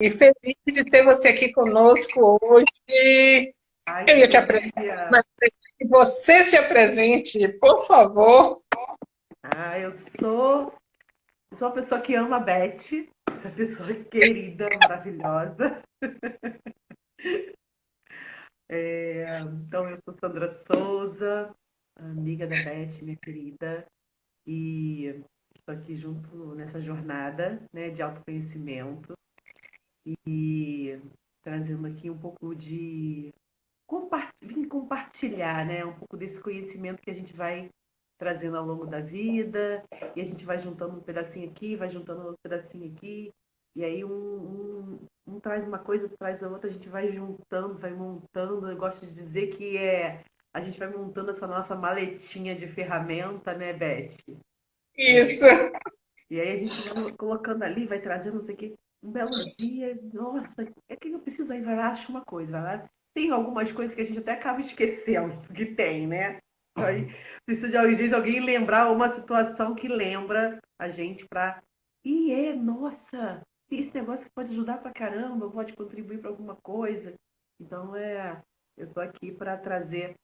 E feliz de ter você aqui conosco hoje. Ai, eu ia te apresentar, mas que você se apresente, por favor. Ah, eu sou, eu sou uma pessoa que ama a Beth, essa pessoa querida, maravilhosa. É, então, eu sou Sandra Souza, amiga da Beth, minha querida, e estou aqui junto nessa jornada né, de autoconhecimento e trazendo aqui um pouco de vim compartilhar né, um pouco desse conhecimento que a gente vai trazendo ao longo da vida, e a gente vai juntando um pedacinho aqui, vai juntando outro pedacinho aqui, e aí um, um, um traz uma coisa, traz a outra, a gente vai juntando, vai montando. Eu gosto de dizer que é a gente vai montando essa nossa maletinha de ferramenta, né, Beth? Isso. E aí a gente vai colocando ali, vai trazendo não sei o quê. Um belo dia, nossa, é que eu preciso aí, vai lá, acha uma coisa, vai lá. Tem algumas coisas que a gente até acaba esquecendo que tem, né? Aí precisa de às alguém lembrar uma situação que lembra a gente para e é, nossa, esse negócio pode ajudar pra caramba, pode contribuir para alguma coisa. Então, é, eu estou aqui para trazer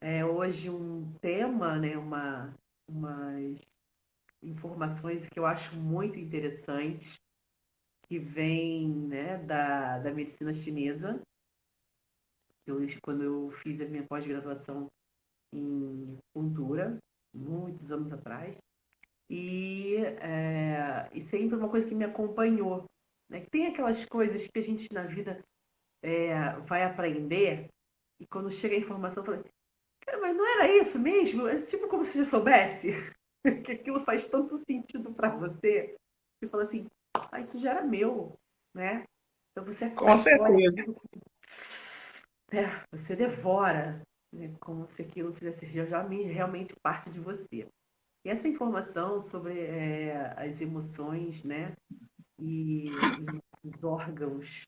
é, hoje um tema, né, uma, umas informações que eu acho muito interessantes, que vem né, da, da medicina chinesa. Eu, quando eu fiz a minha pós-graduação em cultura, muitos anos atrás, e, é, e sempre uma coisa que me acompanhou. Né? Tem aquelas coisas que a gente na vida é, vai aprender e quando chega a informação, fala, cara, mas não era isso mesmo? É tipo como se já soubesse que aquilo faz tanto sentido para você. Você fala assim, ah, isso já era meu, né? Então você Com certeza. É, você devora, né? como se aquilo fizesse já realmente parte de você. E essa informação sobre é, as emoções, né? E os órgãos,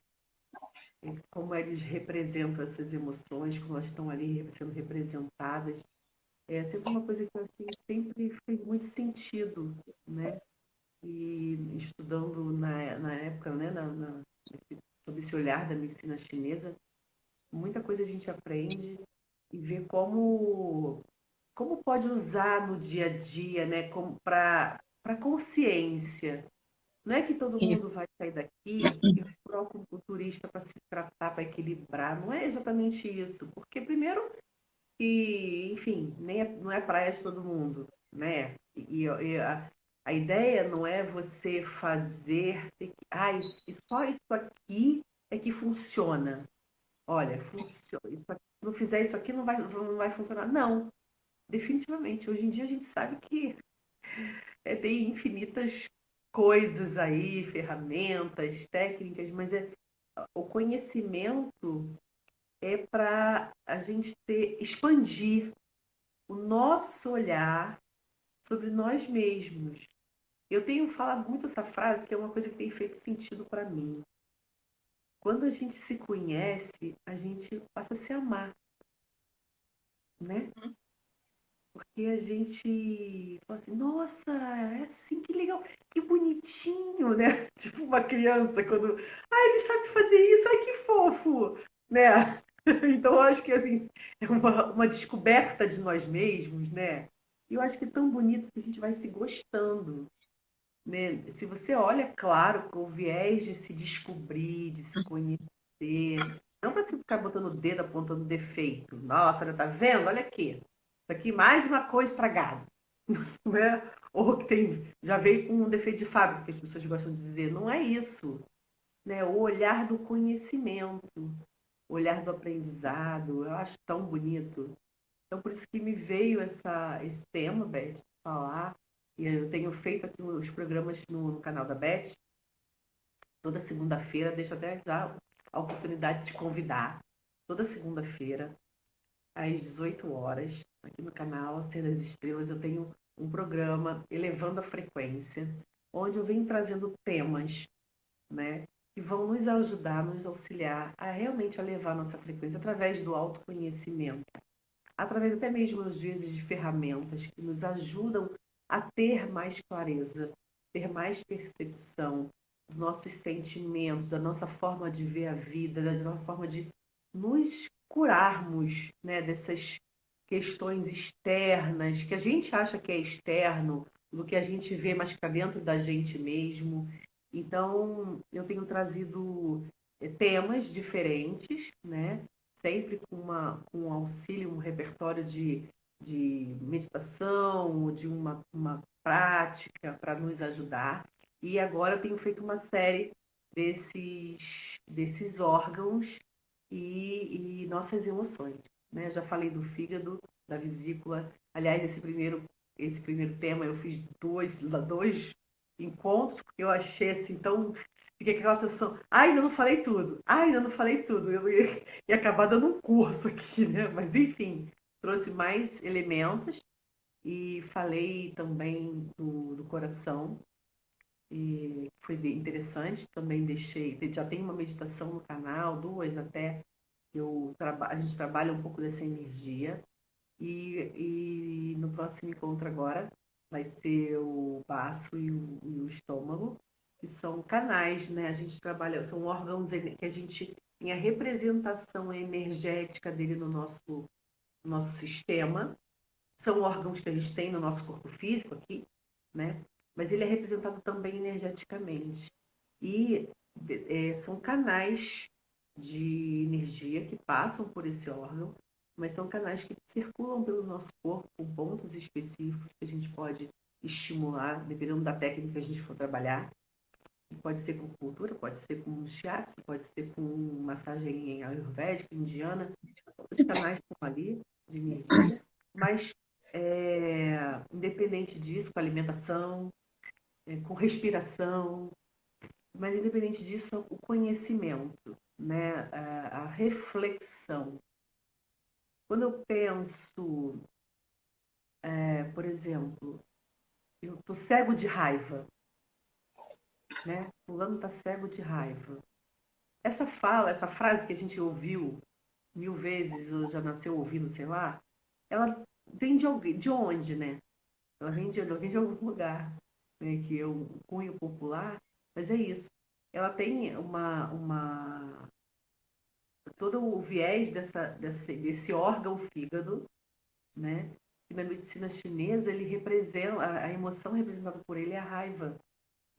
como eles representam essas emoções, como elas estão ali sendo representadas, é sempre uma coisa que assim, sempre fez muito sentido, né? E estudando na, na época, né, na, na, sob esse olhar da medicina chinesa, muita coisa a gente aprende e vê como como pode usar no dia a dia, né, para consciência. Não é que todo mundo vai sair daqui e procura um turista para se tratar, para equilibrar. Não é exatamente isso. Porque, primeiro, que, enfim, nem é, não é praia de todo mundo, né? E, e a, a, ideia não é você fazer, ah, isso, só isso aqui é que funciona. Olha, funciona. Isso aqui, se não fizer isso aqui, não vai, não vai funcionar. Não, definitivamente. Hoje em dia a gente sabe que é, tem infinitas coisas aí, ferramentas, técnicas, mas é, o conhecimento é para a gente ter, expandir o nosso olhar sobre nós mesmos. Eu tenho falado muito essa frase, que é uma coisa que tem feito sentido para mim. Quando a gente se conhece, a gente passa a se amar. Né? Uhum. Porque a gente fala assim, nossa, é assim, que legal, que bonitinho, né? Tipo uma criança quando, ah, ele sabe fazer isso, ai que fofo, né? Então eu acho que assim, é uma, uma descoberta de nós mesmos, né? E eu acho que é tão bonito que a gente vai se gostando. Né? Se você olha, claro, com o viés de se descobrir, de se conhecer, não para você ficar botando o dedo apontando defeito. Nossa, tá vendo? Olha aqui. Isso aqui mais uma coisa estragada. Né? Ou que tem, já veio com um defeito de fábrica, que as pessoas gostam de dizer. Não é isso. Né? O olhar do conhecimento, o olhar do aprendizado, eu acho tão bonito. Então, por isso que me veio essa, esse tema, Beth, falar. Eu tenho feito aqui os programas no, no canal da Beth, toda segunda-feira, deixo até já a oportunidade de convidar. Toda segunda-feira, às 18 horas, aqui no canal Ser das Estrelas, eu tenho um programa Elevando a Frequência, onde eu venho trazendo temas, né, que vão nos ajudar, nos auxiliar a realmente elevar nossa frequência através do autoconhecimento, através até mesmo, às vezes, de ferramentas que nos ajudam a ter mais clareza, ter mais percepção, dos nossos sentimentos, da nossa forma de ver a vida, da nossa forma de nos curarmos né, dessas questões externas, que a gente acha que é externo, do que a gente vê mais para dentro da gente mesmo. Então, eu tenho trazido eh, temas diferentes, né? sempre com, uma, com um auxílio, um repertório de, de meditação, de uma, uma prática para nos ajudar. E agora eu tenho feito uma série desses, desses órgãos e, e nossas emoções. Né? Já falei do fígado, da vesícula. Aliás, esse primeiro, esse primeiro tema eu fiz dois, dois encontros, porque eu achei assim tão. Fiquei aquela sensação, ai, ainda não falei tudo, ai, ainda não falei tudo. Eu ia, ia acabar dando um curso aqui, né? Mas enfim, trouxe mais elementos e falei também do, do coração, e foi interessante. Também deixei, já tem uma meditação no canal, duas até, eu a gente trabalha um pouco dessa energia. E, e no próximo encontro agora vai ser o baço e o, e o estômago, que são canais, né? A gente trabalha, são órgãos que a gente tem a representação energética dele no nosso, no nosso sistema. São órgãos que a gente tem no nosso corpo físico aqui, né? Mas ele é representado também energeticamente. E é, são canais de energia que passam por esse órgão, mas são canais que circulam pelo nosso corpo com pontos específicos que a gente pode estimular, dependendo da técnica que a gente for trabalhar. Pode ser com cultura, pode ser com shiatsu, pode ser com massagem ayurvédica, indiana. Os canais estão ali de energia, mas é, independente disso, com alimentação, é, com respiração, mas independente disso, o conhecimento né, a, a reflexão. Quando eu penso, é, por exemplo, eu estou cego de raiva, né? Fulano está cego de raiva. Essa fala, essa frase que a gente ouviu mil vezes, ou já nasceu ouvindo, sei lá, ela vem de, alguém, de onde, né? Ela vem de, ela vem de algum lugar, né? que é um cunho popular, mas é isso ela tem uma, uma todo o viés dessa, desse, desse órgão fígado, né? E na medicina chinesa ele representa a, a emoção representada por ele é a raiva,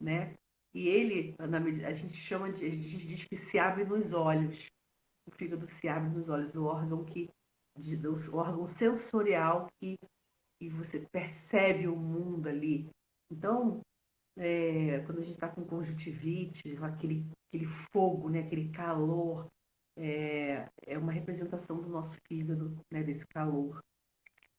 né? E ele, na, a gente chama de, a gente diz que se abre nos olhos. O fígado se abre nos olhos, o órgão que o órgão sensorial que, que você percebe o mundo ali. Então, é, quando a gente está com conjuntivite, aquele, aquele fogo, né, aquele calor, é, é uma representação do nosso fígado, né, desse calor.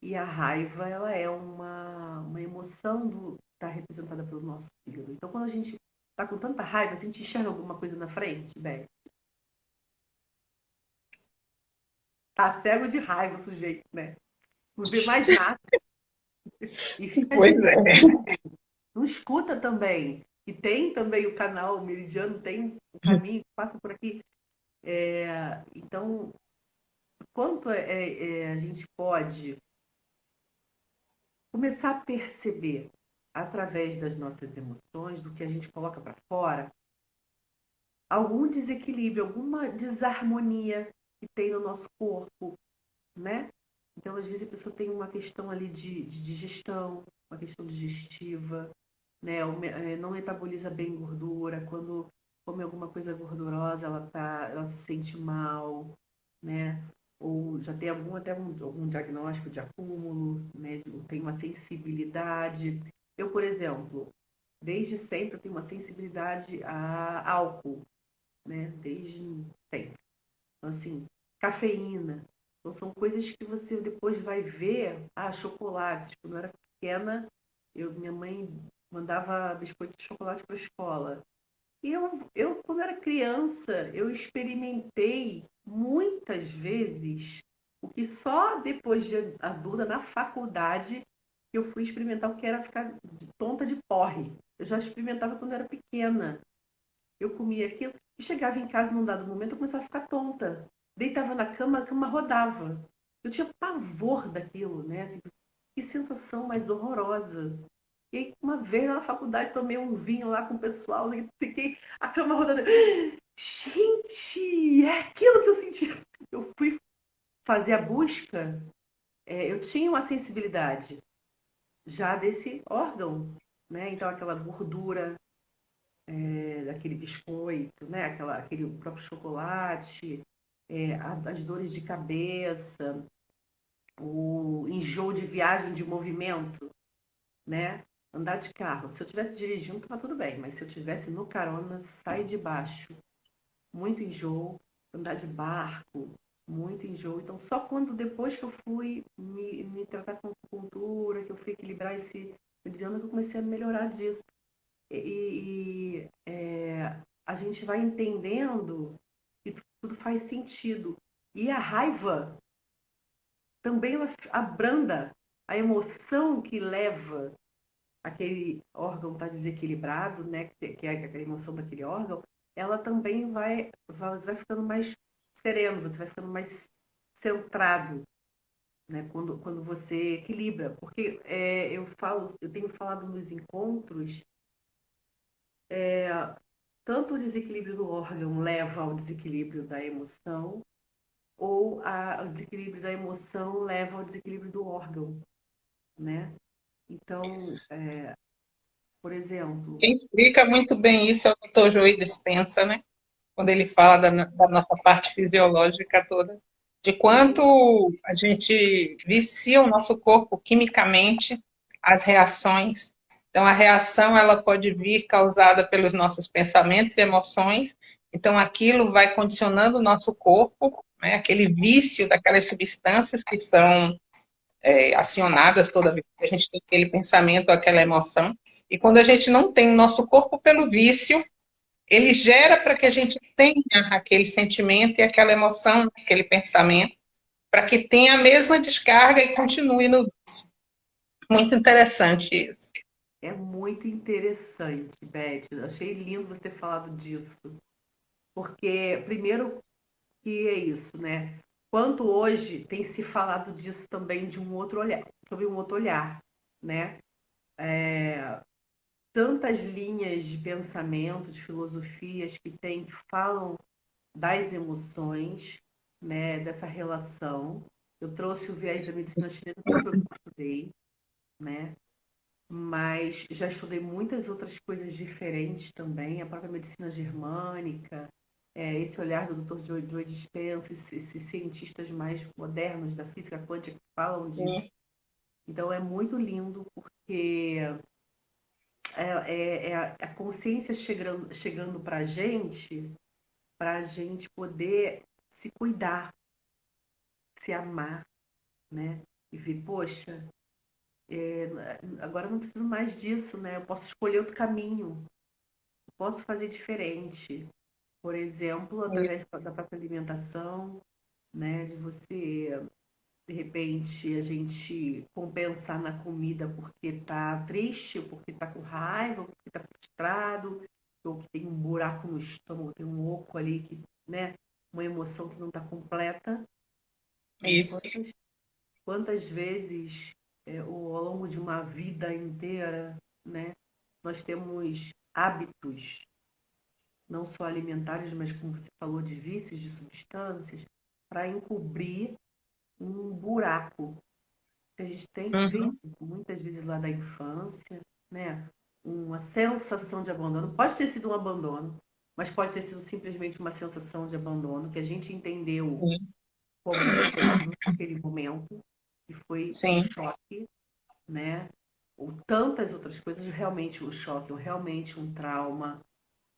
E a raiva, ela é uma, uma emoção do está representada pelo nosso fígado. Então, quando a gente está com tanta raiva, a gente enxerga alguma coisa na frente, Beth? Tá cego de raiva o sujeito, né? Não vê mais nada. pois é não escuta também. E tem também o canal Meridiano, tem o caminho que passa por aqui. É, então, quanto é, é, é, a gente pode começar a perceber através das nossas emoções, do que a gente coloca para fora, algum desequilíbrio, alguma desarmonia que tem no nosso corpo, né? Então, às vezes a pessoa tem uma questão ali de, de digestão, uma questão digestiva, né? É, não metaboliza bem gordura, quando come alguma coisa gordurosa, ela, tá, ela se sente mal, né? Ou já tem algum, até um, algum diagnóstico de acúmulo, né? Tem uma sensibilidade. Eu, por exemplo, desde sempre eu tenho uma sensibilidade a álcool, né? Desde sempre. Então, assim, cafeína. Então, são coisas que você depois vai ver. Ah, chocolate. Quando eu era pequena, eu, minha mãe mandava biscoito de chocolate para a escola. E eu, eu, quando era criança, eu experimentei muitas vezes o que só depois de adulta, na faculdade, eu fui experimentar o que era ficar tonta de porre. Eu já experimentava quando era pequena. Eu comia aquilo e chegava em casa num dado momento eu começava a ficar tonta. Deitava na cama, a cama rodava. Eu tinha pavor daquilo, né? Assim, que sensação mais horrorosa. E uma vez na faculdade tomei um vinho lá com o pessoal e fiquei a cama rodando. Gente, é aquilo que eu senti. Eu fui fazer a busca, é, eu tinha uma sensibilidade já desse órgão, né? Então aquela gordura é, daquele biscoito, né? Aquela, aquele próprio chocolate, é, as dores de cabeça, o enjoo de viagem de movimento, né? Andar de carro. Se eu tivesse dirigindo, tava tudo bem, mas se eu tivesse no carona, sai de baixo. Muito enjoo, andar de barco, muito enjoo. Então, só quando depois que eu fui me, me tratar com cultura, que eu fui equilibrar esse meridiano, que eu comecei a melhorar disso. E, e é, a gente vai entendendo tudo faz sentido. E a raiva também ela abranda a emoção que leva aquele órgão estar tá desequilibrado, né, que é aquela emoção daquele órgão, ela também vai, vai, vai ficando mais sereno, você vai ficando mais centrado, né, quando, quando você equilibra. Porque é, eu falo, eu tenho falado nos encontros, é, tanto o desequilíbrio do órgão leva ao desequilíbrio da emoção, ou a, o desequilíbrio da emoção leva ao desequilíbrio do órgão, né? Então, é, por exemplo... Quem explica muito bem isso é o doutor Joey Dispensa, né? Quando ele fala da, da nossa parte fisiológica toda, de quanto a gente vicia o nosso corpo quimicamente, as reações. Então, a reação ela pode vir causada pelos nossos pensamentos e emoções, então aquilo vai condicionando o nosso corpo, né, aquele vício daquelas substâncias que são é, acionadas toda vez que a gente tem aquele pensamento, aquela emoção. E quando a gente não tem o nosso corpo pelo vício, ele gera para que a gente tenha aquele sentimento e aquela emoção, aquele pensamento, para que tenha a mesma descarga e continue no vício. Muito interessante isso. É muito interessante, Beth. Achei lindo você falado disso. Porque, primeiro, que é isso, né? Quanto hoje tem se falado disso também de um outro olhar, sobre um outro olhar, né? É, tantas linhas de pensamento, de filosofias que tem que falam das emoções, né, dessa relação. Eu trouxe o viés da medicina chinesa porque eu estudei, né? Mas já estudei muitas outras coisas diferentes também, a própria medicina germânica, é, esse olhar do Dr. Joe, Joe Dispenza, esses, esses, cientistas mais modernos da física quântica que falam disso. Então é muito lindo porque é, é, é a consciência chegando, chegando para a gente, para a gente poder se cuidar, se amar, né? E ver, poxa, é, agora não preciso mais disso, né? Eu posso escolher outro caminho, eu posso fazer diferente. Por exemplo, através da própria alimentação, né? De você de repente a gente compensar na comida porque está triste, porque está com raiva, porque está frustrado, ou que tem um buraco no estômago, tem um oco ali que, né, uma emoção que não está completa. Isso. Quantas, quantas vezes é, ao longo de uma vida inteira, né, nós temos hábitos, não só alimentares, mas como você falou, de vícios, de substâncias, para encobrir um buraco que a gente tem uhum. muitas vezes lá da infância, né? Uma sensação de abandono. Pode ter sido um abandono, mas pode ter sido simplesmente uma sensação de abandono que a gente entendeu uhum. como naquele momento, que foi Sim. um choque, né? Ou tantas outras coisas, realmente um choque, ou realmente um trauma.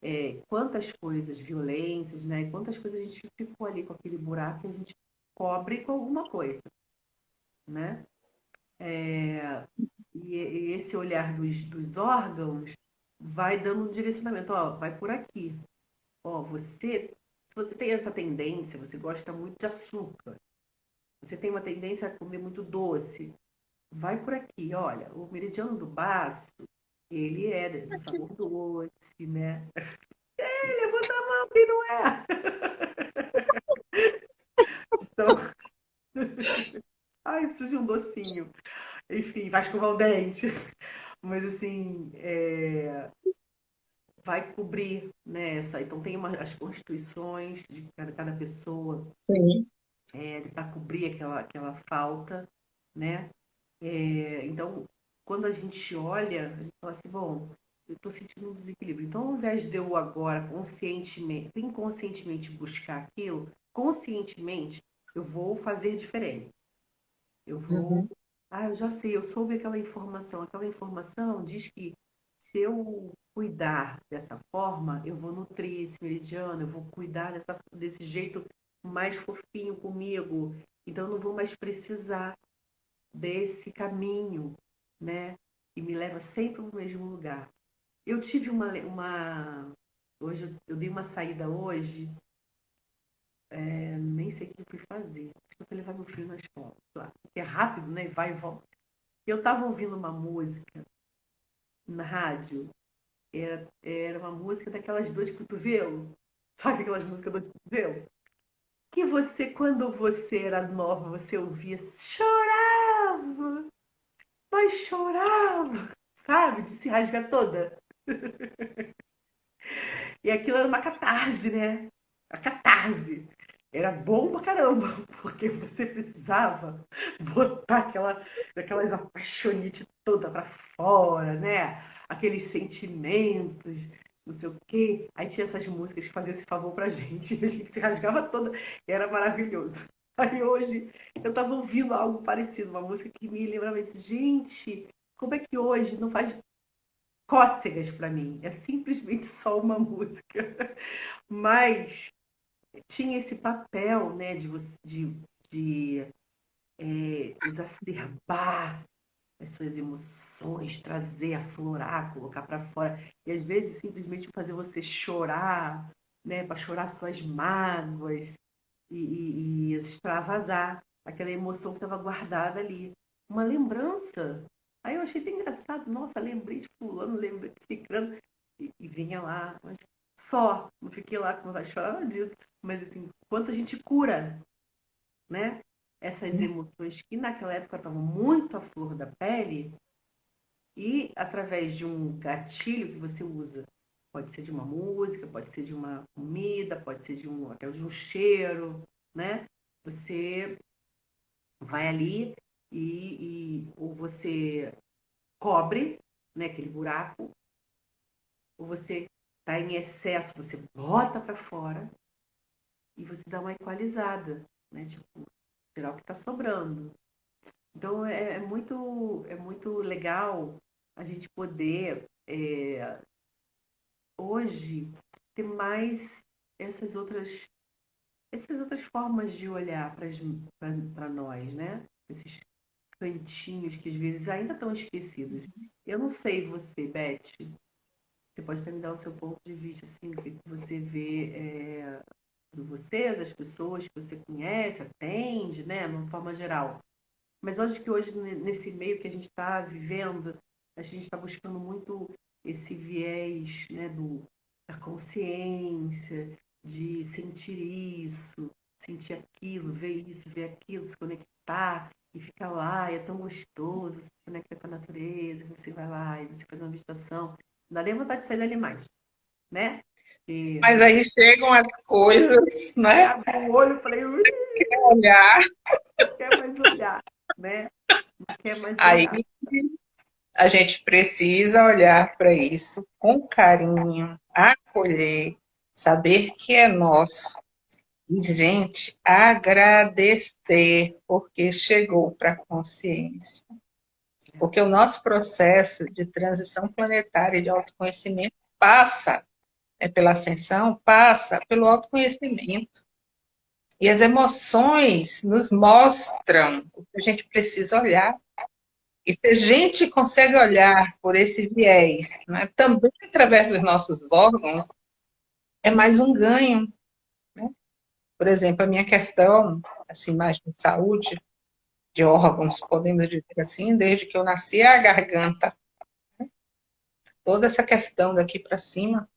É, quantas coisas, violências, né? Quantas coisas a gente ficou ali com aquele buraco e a gente cobre com alguma coisa, né? É, e, e, esse olhar dos, dos órgãos vai dando um direcionamento, ó, vai por aqui. Ó, você, se você tem essa tendência, você gosta muito de açúcar, você tem uma tendência a comer muito doce, vai por aqui, olha, o meridiano do baço, ele é de sabor doce, né? É, levanta a mão que não é. Então, ai, preciso de um docinho. Enfim, vai escovar o dente. Mas assim, é, vai cobrir né, essa. Então tem uma, as constituições de cada, cada pessoa é, para cobrir aquela, aquela falta, né? É, então, quando a gente olha, a gente fala assim, bom, eu estou sentindo um desequilíbrio. Então, ao invés de eu agora conscientemente, inconscientemente buscar aquilo, conscientemente eu vou fazer diferente. Eu vou. Uhum. Ah, eu já sei, eu soube aquela informação. Aquela informação diz que se eu cuidar dessa forma, eu vou nutrir esse meridiano, eu vou cuidar dessa, desse jeito mais fofinho comigo. Então, eu não vou mais precisar desse caminho, né? Que me leva sempre ao mesmo lugar. Eu tive uma. uma hoje, eu dei uma saída hoje é, nem sei o que eu fui fazer. Acho que eu fui levar meu filho na escola. Porque é rápido, né? Vai e volta. Eu estava ouvindo uma música na rádio. Era, era uma música daquelas duas cotovelo. Sabe aquelas músicas duas cotovelo? Que você, quando você era nova, você ouvia, chorava, mas chorava, sabe? De se rasgar toda. e aquilo era uma catarse, né? A catarse era bom pra caramba, porque você precisava botar aquela, aquelas apaixonite toda pra fora, né? Aqueles sentimentos, não sei o quê. Aí tinha essas músicas que faziam esse favor pra gente, a gente se rasgava toda, era maravilhoso. Aí hoje eu tava ouvindo algo parecido, uma música que me lembrava isso. Gente, como é que hoje não faz cócegas para mim? É simplesmente só uma música. Mas tinha esse papel né, de, de, de é, exacerbar as suas emoções, trazer, aflorar, colocar para fora. E às vezes simplesmente fazer você chorar, né, para chorar suas mágoas e, e, e extravasar aquela emoção que estava guardada ali. Uma lembrança. Aí eu achei até engraçado, nossa, lembrei de fulano, lembrei de ciclano, e, e vinha lá, mas só, não fiquei lá com vontade de chorar disso, mas assim, quanto a gente cura, né? Essas emoções que naquela época estavam muito à flor da pele e através de um gatilho que você usa, pode ser de uma música, pode ser de uma comida, pode ser de um até de um cheiro, né? Você vai ali e, e ou você cobre, né, aquele buraco, ou você está em excesso, você bota para fora e você dá uma equalizada, né? Tipo, tirar o que está sobrando. Então é, é, muito é muito legal a gente poder é, hoje ter mais essas outras essas outras formas de olhar para nós, né? Esses cantinhos que às vezes ainda estão esquecidos. Eu não sei você, Beth, você pode até me dar o seu ponto de vista, assim, o que você vê é, do você, das pessoas que você conhece, atende, né, de uma forma geral. Mas acho que hoje, nesse meio que a gente está vivendo, a gente está buscando muito esse viés né, do, da consciência, de sentir isso, sentir aquilo, ver isso, ver aquilo, se conectar e ficar lá, e é tão gostoso, se conecta com a natureza, você vai lá e você faz uma meditação. Não dá nem vontade de sair dali mais, né? E... Mas aí chegam as coisas, né? Abri o olho e falei, quer olhar. Não quer mais olhar, né? Não quer mais olhar. Aí a gente precisa olhar para isso com carinho, acolher, saber que é nosso. E, gente, agradecer porque chegou para a consciência. Porque o nosso processo de transição planetária e de autoconhecimento passa é, pela ascensão, passa pelo autoconhecimento. E as emoções nos mostram o que a gente precisa olhar. E se a gente consegue olhar por esse viés, né, também através dos nossos órgãos, é mais um ganho. Né? Por exemplo, a minha questão, assim, mais de saúde, de órgãos, podemos dizer assim, desde que eu nasci, é a garganta. Né? Toda essa questão daqui para cima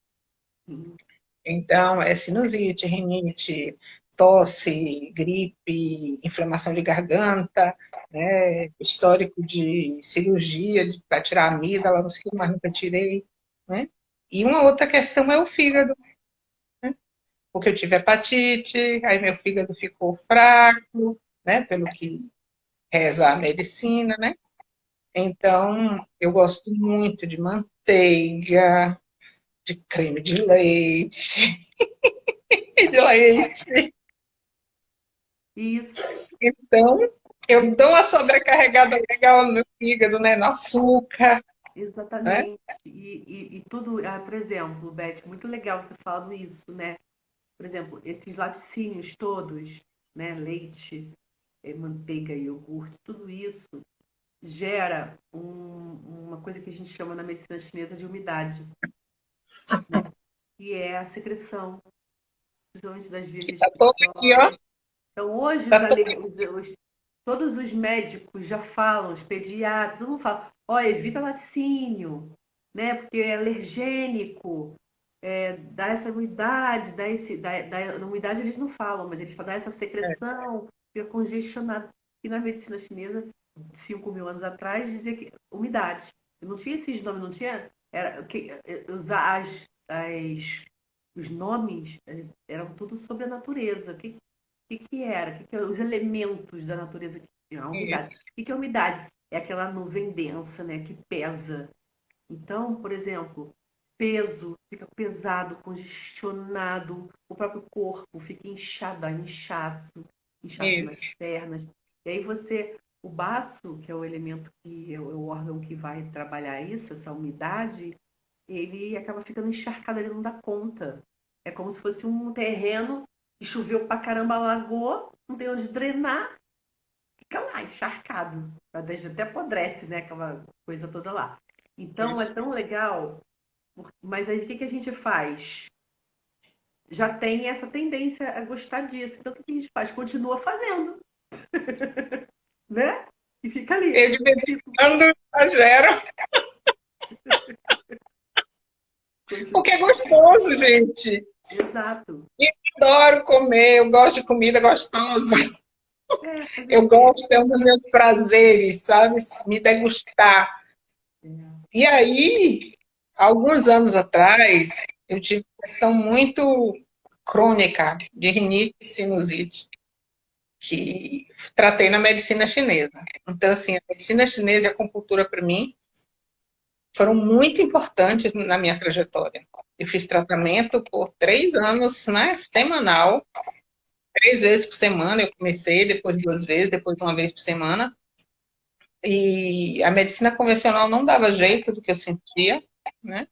então, é sinusite, rinite, tosse, gripe, inflamação de garganta, né, histórico de cirurgia para tirar a amígdala, não sei o que, mas nunca tirei. Né? E uma outra questão é o fígado. Né? Porque eu tive hepatite, aí meu fígado ficou fraco, né, pelo que reza a medicina, né? Então, eu gosto muito de manteiga, de creme de leite, de leite. Isso. Então, eu dou uma sobrecarregada legal no fígado, né? No açúcar. Exatamente. Né? E, e, e, tudo, ah, por exemplo, Beth, muito legal você falando isso, né? Por exemplo, esses laticínios todos, né? Leite, eh, manteiga, iogurte, tudo isso gera um, uma coisa que a gente chama na medicina chinesa de umidade? Que é a secreção, principalmente das vias tá aqui, ó. Então, hoje, tá os, os, todos os médicos já falam, os pediatras, todo mundo fala, ó, evita laticínio, né? Porque é alergênico, é, dá essa umidade, dá esse, dá, dá, na umidade eles não falam, mas eles falam, dá essa secreção, fica congestionado. E na medicina chinesa, 5 mil anos atrás, dizia que umidade. Não tinha esses nomes, não tinha. Era, que, usar as, as, os nomes eram tudo sobre a natureza. O que, que, que era? Que, que os elementos da natureza que tinha? A umidade. O que, que é umidade? É aquela nuvem densa, né? Que pesa. Então, por exemplo, peso, fica pesado, congestionado, o próprio corpo fica inchado, inchaço, inchaço Isso. nas pernas. E aí você, o baço, que é o elemento que é o órgão que vai trabalhar isso, essa umidade, ele acaba ficando encharcado, ele não dá conta. É como se fosse um terreno que choveu pra caramba, alagou, não tem onde drenar, fica lá, encharcado. Até apodrece, né? Aquela coisa toda lá. Então é tão legal, mas aí o que, que a gente faz? Já tem essa tendência a gostar disso. Então o que a gente faz? Continua fazendo. né? E fica ali. Ele quando exagero. Porque é gostoso, gente. Exato. Eu adoro comer, eu gosto de comida gostosa. É, eu gosto, é um dos meus prazeres, sabe? Me degustar. É. E aí, alguns anos atrás, eu tive uma questão muito crônica de rinite e sinusite que tratei na medicina chinesa. Então, assim, a medicina chinesa e a acupuntura, para mim, foram muito importantes na minha trajetória. Eu fiz tratamento por três anos, né, semanal, três vezes por semana. Eu comecei, depois duas vezes, depois uma vez por semana. E a medicina convencional não dava jeito do que eu sentia, né?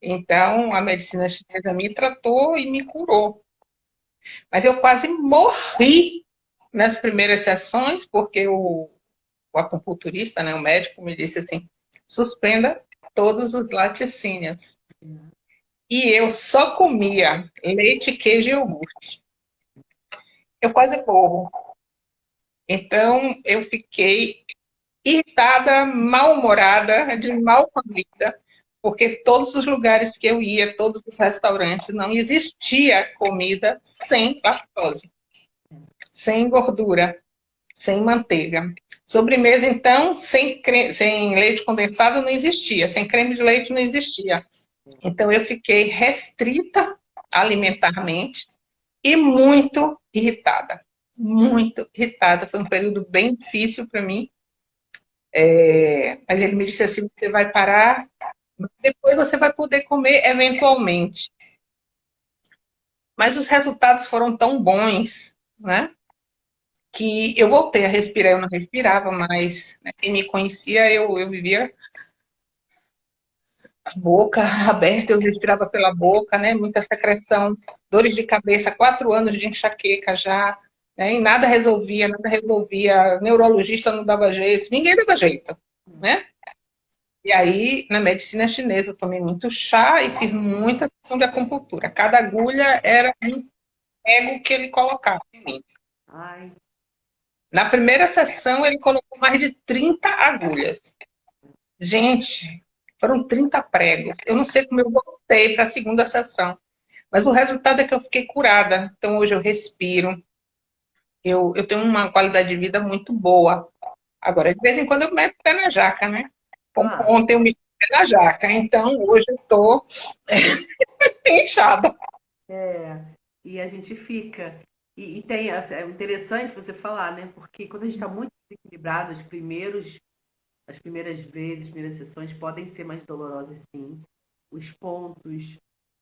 Então, a medicina chinesa me tratou e me curou. Mas eu quase morri nas primeiras sessões, porque o, o acupunturista, né, o médico, me disse assim, suspenda todos os laticínios. E eu só comia leite, queijo e iogurte. Eu quase morro. Então, eu fiquei irritada, mal-humorada, de mal com a vida, porque todos os lugares que eu ia, todos os restaurantes, não existia comida sem lactose sem gordura, sem manteiga. Sobremesa, então, sem, creme, sem leite condensado não existia, sem creme de leite não existia. Então, eu fiquei restrita alimentarmente e muito irritada. Muito irritada. Foi um período bem difícil para mim. É, mas ele me disse assim, você vai parar, depois você vai poder comer eventualmente. Mas os resultados foram tão bons, né? Que eu voltei a respirar, eu não respirava mais. Né? Quem me conhecia, eu, eu vivia a boca aberta, eu respirava pela boca, né? Muita secreção, dores de cabeça, quatro anos de enxaqueca já, né? E nada resolvia, nada resolvia, neurologista não dava jeito, ninguém dava jeito, né? E aí, na medicina chinesa, eu tomei muito chá e fiz muita sessão de acupuntura. Cada agulha era um ego que ele colocava em mim. Ai. Na primeira sessão, ele colocou mais de 30 agulhas. Gente, foram 30 pregos. Eu não sei como eu voltei para a segunda sessão. Mas o resultado é que eu fiquei curada. Então hoje eu respiro. Eu, eu tenho uma qualidade de vida muito boa. Agora, de vez em quando eu meto o pé na jaca, né? Ah. Ontem eu me pé na jaca, então hoje eu tô inchada. É, e a gente fica. E, e, tem, é interessante você falar, né? Porque quando a gente está muito desequilibrado, os primeiros as primeiras vezes, as primeiras sessões podem ser mais dolorosas, sim. Os pontos,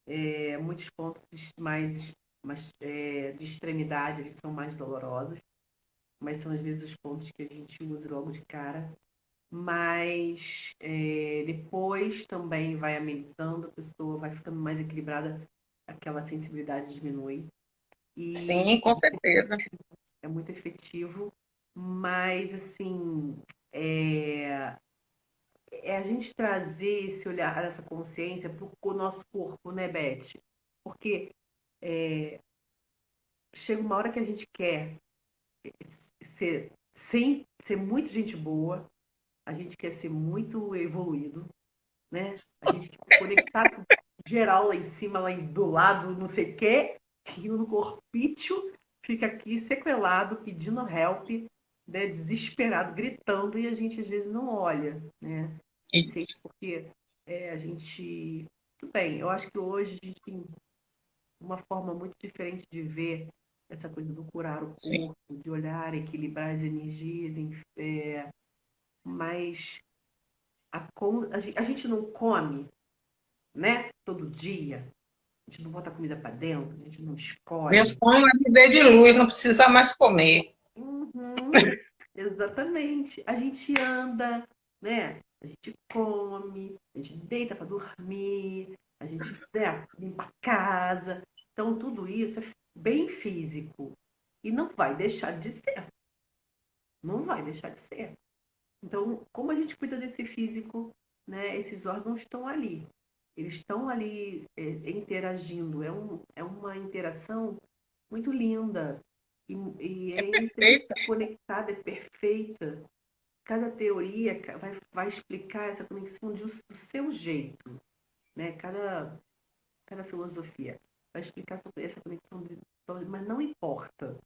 é, muitos pontos mais, mais é, de extremidade, eles são mais dolorosos, mas são às vezes os pontos que a gente usa logo de cara. Mas é, depois também vai amenizando, a pessoa vai ficando mais equilibrada, aquela sensibilidade diminui. E Sim, com certeza. É muito efetivo, mas assim, é, é a gente trazer esse olhar, essa consciência para o nosso corpo, né, Beth? Porque é, chega uma hora que a gente quer ser, sem, ser muito gente boa, a gente quer ser muito evoluído, né? A gente quer se conectar com geral lá em cima, lá do lado, não sei o quê, e no corpício fica aqui sequelado, pedindo help, né, desesperado, gritando, e a gente às vezes não olha, né? Isso. Porque é, a gente. Tudo bem, eu acho que hoje a gente tem uma forma muito diferente de ver essa coisa do curar o corpo, Sim. de olhar, equilibrar as energias, é, mas a, a, gente não come, né? Todo dia. A gente não bota comida para dentro, a gente não escolhe. Meu sonho é viver de luz, não precisa mais comer. Uhum, exatamente. A gente anda, né? A gente come, a gente deita para dormir, a gente né, limpa a casa. Então, tudo isso é bem físico. E não vai deixar de ser. Não vai deixar de ser. Então, como a gente cuida desse físico, né, esses órgãos estão ali. Eles estão ali é, interagindo. É, um, é uma interação muito linda. E, e é, é conectada, é perfeita. Cada teoria vai, vai explicar essa conexão de, do seu jeito. Né? Cada, cada filosofia vai explicar sobre essa conexão, de, mas não importa.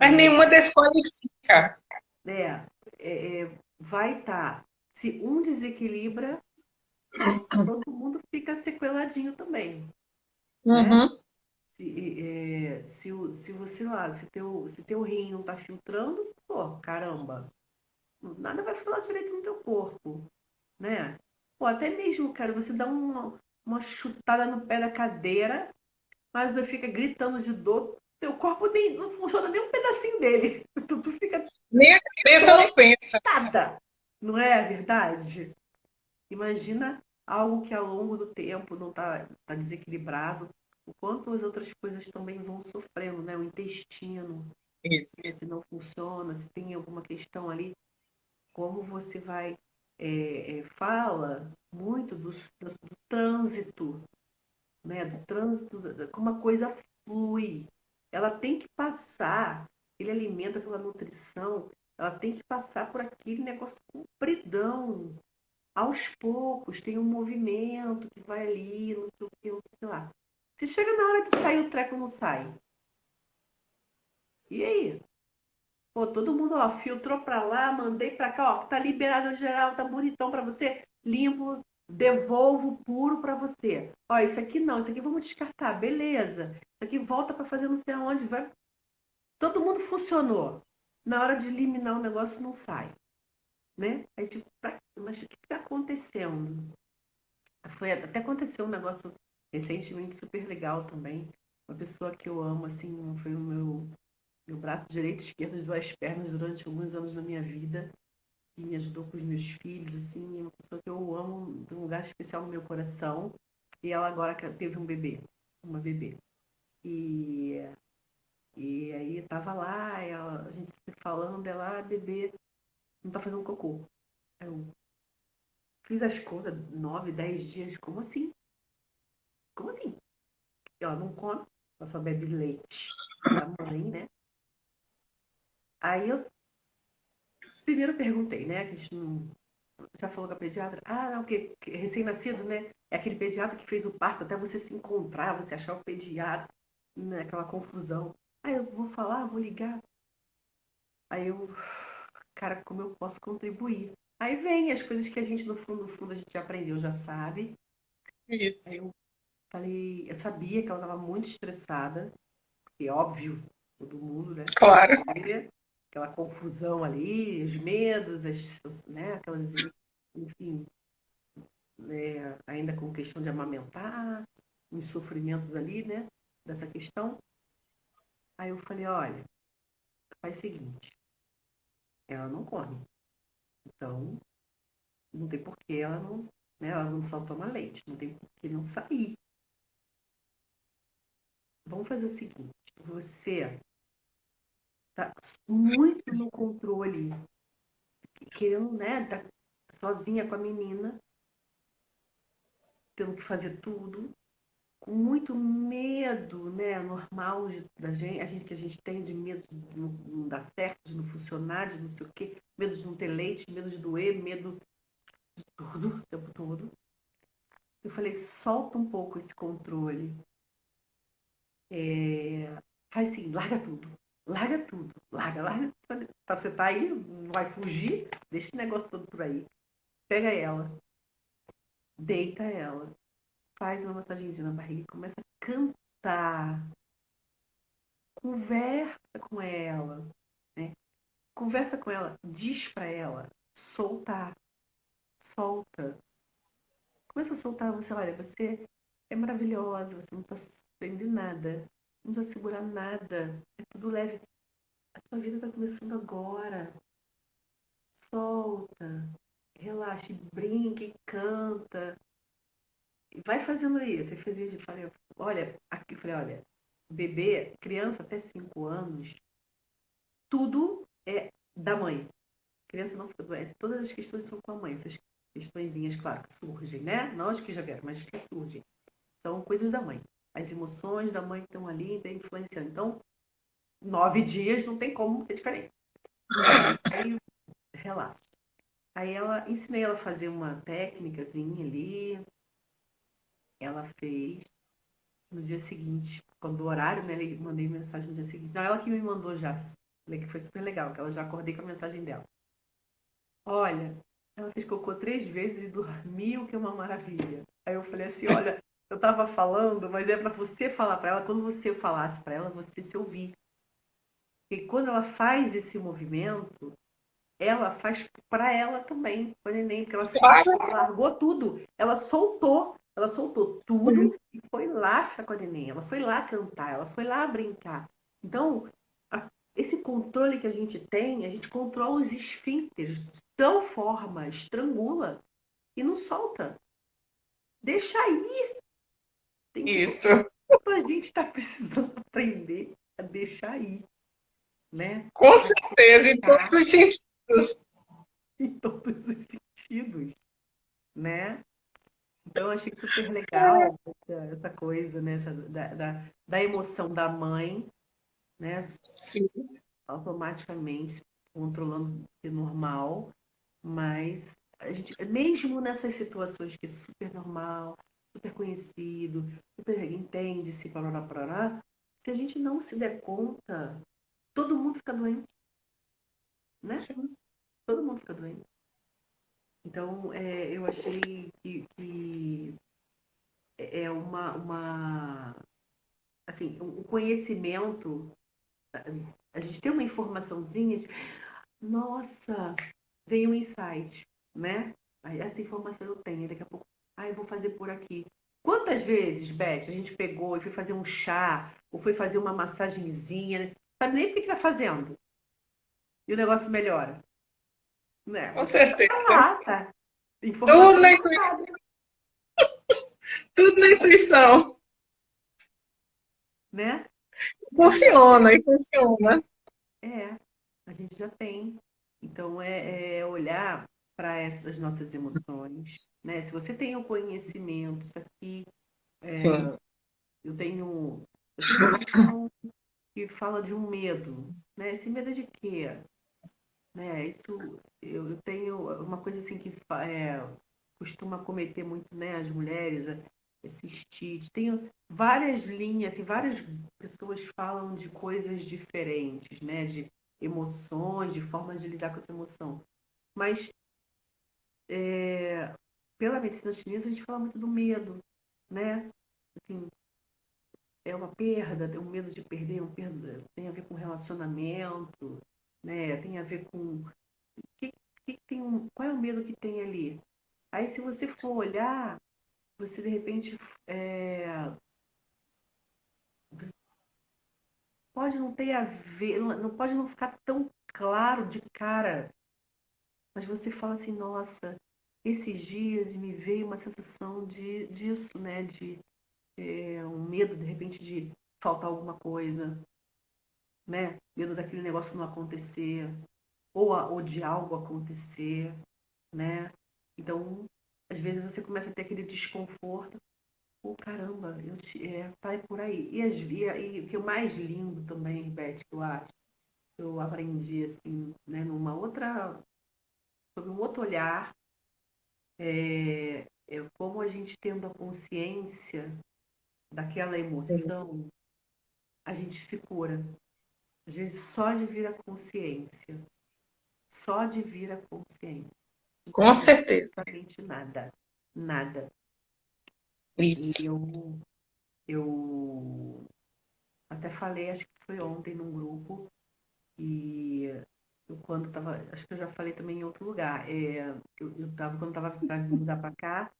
Mas nenhuma desqualifica. É, é, é vai estar. Tá, se um desequilibra, todo mundo fica sequeladinho também. Né? Uhum. Né? Se, é, se, se você lá, se teu, se teu rim não tá filtrando, pô, caramba, nada vai funcionar direito no teu corpo, né? Pô, até mesmo, cara, você dá uma, uma chutada no pé da cadeira, mas você fica gritando de dor, teu corpo nem, não funciona nem um pedacinho dele. Tu, tu fica. Nem pensa, não pensa. Nada. Não é verdade? Imagina algo que ao longo do tempo não está tá desequilibrado, o quanto as outras coisas também vão sofrendo, né? O intestino, Isso. se não funciona, se tem alguma questão ali, como você vai é, é, fala muito do, do, do, trânsito, né? Do trânsito, como a coisa flui. Ela tem que passar, aquele alimento, aquela nutrição, ela tem que passar por aquele negócio compridão. Aos poucos, tem um movimento que vai ali, não sei o que, não sei lá. Se chega na hora de sair, o treco não sai. E aí? Pô, todo mundo, ó, filtrou pra lá, mandei pra cá, ó, tá liberado geral, tá bonitão pra você, limpo, devolvo puro pra você. Ó, isso aqui não, isso aqui vamos descartar, beleza. Isso aqui volta pra fazer não sei aonde, vai. Todo mundo funcionou. Na hora de eliminar o negócio não sai. Né? Aí tipo, mas o que tá acontecendo? Foi, até aconteceu um negócio recentemente super legal também. Uma pessoa que eu amo, assim, foi o meu meu braço direito e esquerdo, as duas pernas durante alguns anos na minha vida e me ajudou com os meus filhos, assim, é uma pessoa que eu amo, tem um lugar especial no meu coração. E ela agora teve um bebê, uma bebê. E, e aí tava lá, ela, a gente se falando, ela, ah, bebê, não tá fazendo cocô. Eu fiz as contas, nove, dez dias, como assim? Como assim? Ela não come, ela só bebe leite da mãe, né? Aí eu primeiro perguntei, né? Que a gente não, já falou com a pediatra? Ah, não, que recém-nascido, né? É aquele pediatra que fez o parto até você se encontrar, você achar o pediatra, né? aquela confusão. Aí eu vou falar, vou ligar. Aí eu, cara, como eu posso contribuir? Aí vem as coisas que a gente, no fundo, no fundo, a gente já aprendeu, já sabe. Isso. Aí eu falei, eu sabia que ela estava muito estressada, porque óbvio, todo mundo, né? Claro. Aquela confusão ali, os medos, as, né? Aquelas, enfim, né? ainda com questão de amamentar, os sofrimentos ali, né? Dessa questão. Aí eu falei, olha, faz o seguinte, ela não come. Então, não tem porquê ela não, né, ela não só toma leite, não tem porquê não sair. Vamos fazer o seguinte, você tá muito no controle, querendo, né, tá sozinha com a menina, tendo que fazer tudo, com muito medo, né, normal da gente, a gente que a gente tem de medo de não, não dar certo, de não funcionar, de não sei o quê, medo de não ter leite, medo de doer, medo de tudo, o tempo todo. Eu falei, solta um pouco esse controle. É, faz assim, larga tudo. Larga tudo. Larga, larga. Você tá aí, não vai fugir, deixa esse negócio todo por aí. Pega ela. Deita ela faz uma massagenzinha na barriga começa a cantar. Conversa com ela, né? Conversa com ela, diz para ela, soltar, solta. Começa a soltar, você olha, você é maravilhosa, você não está prendendo nada, não está segurando nada, é tudo leve. A sua vida está começando agora. Solta, relaxe, brinque, canta, vai fazendo isso. Eu fazia, eu falei, olha, aqui, falei, olha, bebê, criança até 5 anos, tudo é da mãe. criança não fica doente, todas as questões são com a mãe. Essas questõezinhas, claro, que surgem, né? Não as que já vieram, mas que surgem. São coisas da mãe. As emoções da mãe estão ali, estão influenciando. Então, nove dias não tem como ser diferente. Aí, relaxa. Aí ela, ensinei ela a fazer uma técnicazinha ali, ela fez no dia seguinte, quando o horário, né? Mandei mensagem no dia seguinte. Não, ela que me mandou já. Que foi super legal, que ela já acordei com a mensagem dela. Olha, ela fez cocô três vezes e dormiu, que é uma maravilha. Aí eu falei assim, olha, eu tava falando, mas é para você falar para ela, quando você falasse para ela, você se ouvir. E quando ela faz esse movimento, ela faz para ela também, para o neném, porque ela, se ela largou tudo, ela soltou ela soltou tudo uhum. e foi lá ficar com a neném. Ela foi lá cantar, ela foi lá brincar. Então, a, esse controle que a gente tem, a gente controla os esfínteres de tal forma, estrangula e não solta. Deixa ir. Tem Isso. A gente está precisando aprender a deixar ir. Né? Com certeza, em todos os sentidos. Em todos os sentidos. Né? Então, eu achei super legal essa, coisa, né? Essa, da, da, da, emoção da mãe, né? Sim. Automaticamente controlando o normal, mas a gente, mesmo nessas situações que é super normal, super conhecido, super entende-se, parará, parará, se a gente não se der conta, todo mundo fica doente. Né? Sim. Todo mundo fica doente. Então, é, eu achei que, que, é uma, uma assim, um conhecimento, a gente tem uma informaçãozinha de, nossa, veio um insight, né? Essa informação eu tenho, daqui a pouco, ah, eu vou fazer por aqui. Quantas vezes, Beth, a gente pegou e foi fazer um chá, ou foi fazer uma massagenzinha, sabe nem o que está fazendo? E o negócio melhora. Né? Com certeza. Tá. Tudo na intuição. Tudo na intuição. Né? Funciona, e funciona. É, a gente já tem. Então, é, é olhar para essas nossas emoções. Né? Se você tem o conhecimento, isso aqui. É, eu tenho. Eu tenho que fala de um medo. Né? Esse medo é de quê? Né? Isso, eu, tenho uma coisa assim que é, costuma cometer muito, né, as mulheres, esses tites. Tenho várias linhas, assim, várias pessoas falam de coisas diferentes, né, de emoções, de formas de lidar com essa emoção. Mas é, pela medicina chinesa a gente fala muito do medo, né? Assim, é uma perda, tem um medo de perder, um perda, tem a ver com relacionamento, né? Tem a ver com que, que tem um, qual é o medo que tem ali? Aí se você for olhar, você de repente é, pode não ter a ver, não pode não ficar tão claro de cara, mas você fala assim, nossa, esses dias me veio uma sensação de disso, né, de é, um medo de repente de faltar alguma coisa, né? Medo daquele negócio não acontecer, ou, a, ou de algo acontecer, né? Então, às vezes você começa a ter aquele desconforto. Pô, caramba, eu te, é, tá por aí. E, as, e, e o que é o mais lindo também, Beth, que eu acho, eu aprendi, assim, né, numa outra, sob um outro olhar, é, é como a gente tendo a consciência daquela emoção, a gente se cura. A gente só de vir a consciência. Só de vir a consciência. Com certeza. Absolutamente nada. Nada. Isso. E eu, eu até falei, acho que foi ontem num grupo, e eu quando tava, acho que eu já falei também em outro lugar, é, eu, eu tava, quando tava para mudar para cá,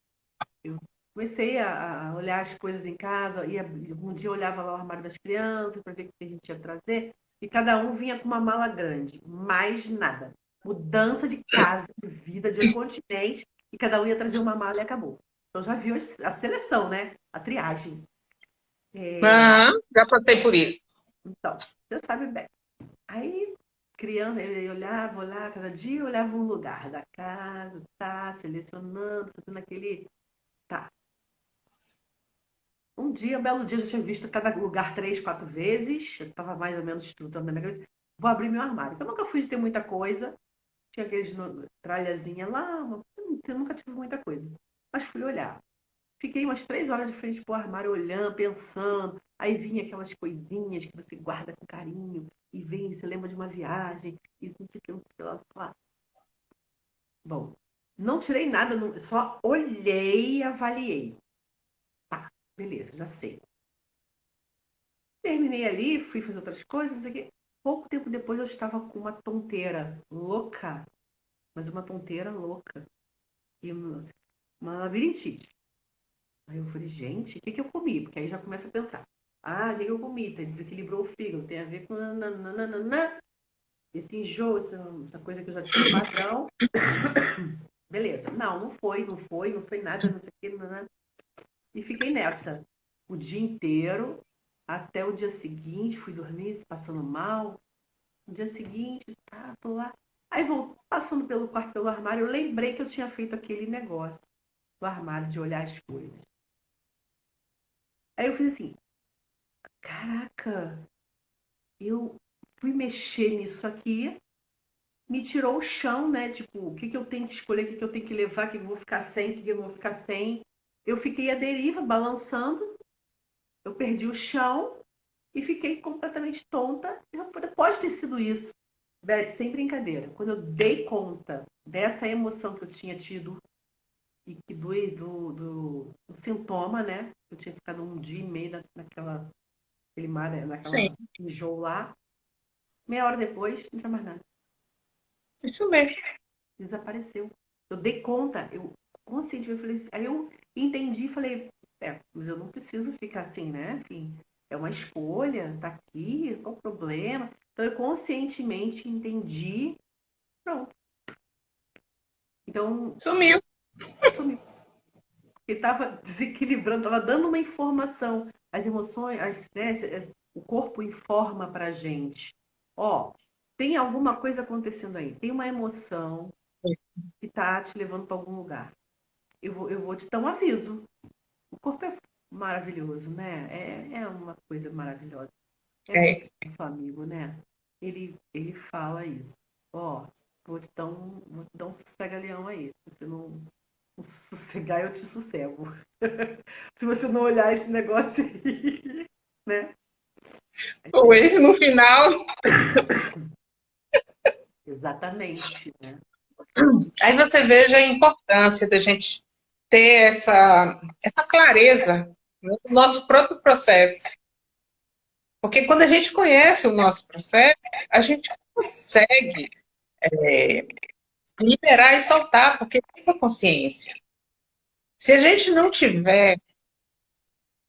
eu comecei a, a, olhar as coisas em casa, ia, um dia eu olhava lá o armário das crianças para ver o que a gente ia trazer, e cada um vinha com uma mala grande, mais nada. Mudança de casa, de vida, de continente, e cada um ia trazer uma mala e acabou. Então já viu a seleção, né? A triagem. É... Ah, já passei por isso. Então, você sabe bem. Aí, criando, eu olhava, olhava, cada dia eu olhava um lugar da casa, tá, selecionando, fazendo aquele. Tá, um dia, um belo dia, eu já tinha visto cada lugar três, quatro vezes. Eu estava mais ou menos estrutando na minha cabeça. Vou abrir meu armário. Eu nunca fui de ter muita coisa. Tinha aqueles tralhazinha lá. Eu nunca tive muita coisa. Mas fui olhar. Fiquei umas três horas de frente pro armário, olhando, pensando. Aí vinha aquelas coisinhas que você guarda com carinho. E vem, você lembra de uma viagem. Isso, não sei o que, não sei o que lá. Bom, não tirei nada, só olhei e avaliei. Beleza, já sei. Terminei ali, fui fazer outras coisas. Aqui. Pouco tempo depois eu estava com uma tonteira louca, mas uma tonteira louca. E uma, uma labirintite. Aí eu falei, gente, o que, que eu comi? Porque aí já começa a pensar. Ah, o que, que eu comi? Tá, desequilibrou o fígado, tem a ver com nananana, esse enjoo, essa, coisa que eu já tinha padrão. Beleza. Não, não foi, não foi, não foi nada, não sei o que, não, não. E fiquei nessa o dia inteiro, até o dia seguinte, fui dormir passando mal. No dia seguinte, tá, tô lá. Aí vou passando pelo quarto, pelo armário, eu lembrei que eu tinha feito aquele negócio do armário de olhar as coisas. Aí eu fiz assim, caraca, eu fui mexer nisso aqui, me tirou o chão, né? Tipo, o que, que eu tenho que escolher, o que, que eu tenho que levar, o que, que eu vou ficar sem, o que, que eu vou ficar sem eu fiquei à deriva, balançando, eu perdi o chão e fiquei completamente tonta. Pode ter sido isso, Beth, sem brincadeira. Quando eu dei conta dessa emoção que eu tinha tido e que do, do, do, do sintoma, né? Eu tinha ficado um dia e meio naquela, aquele mar, naquela enjoo lá. Meia hora depois, não tinha mais nada. Isso mesmo. Desapareceu. Eu dei conta, eu consciente, eu falei, assim, aí eu entendi e falei, é, mas eu não preciso ficar assim, né? Enfim, é uma escolha, tá aqui, qual o problema? Então eu conscientemente entendi, pronto. Então. Sumiu. Sumiu. Ele estava desequilibrando, estava dando uma informação. As emoções, as, né, o corpo informa pra gente. Ó, tem alguma coisa acontecendo aí. Tem uma emoção que tá te levando para algum lugar eu vou, eu vou te dar um aviso. O corpo é maravilhoso, né? É, é uma coisa maravilhosa. É, é. nosso amigo, né? Ele, ele fala isso. Ó, vou te dar um, vou te dar um sossega-leão aí. Se você não, não sossegar, eu te sossego. Se você não olhar esse negócio aí, né? Ou esse no final. Exatamente, né? Aí você veja a importância da gente ter essa, essa clareza no nosso próprio processo. Porque quando a gente conhece o nosso processo, a gente consegue é, liberar e soltar, porque tem a consciência. Se a gente não tiver,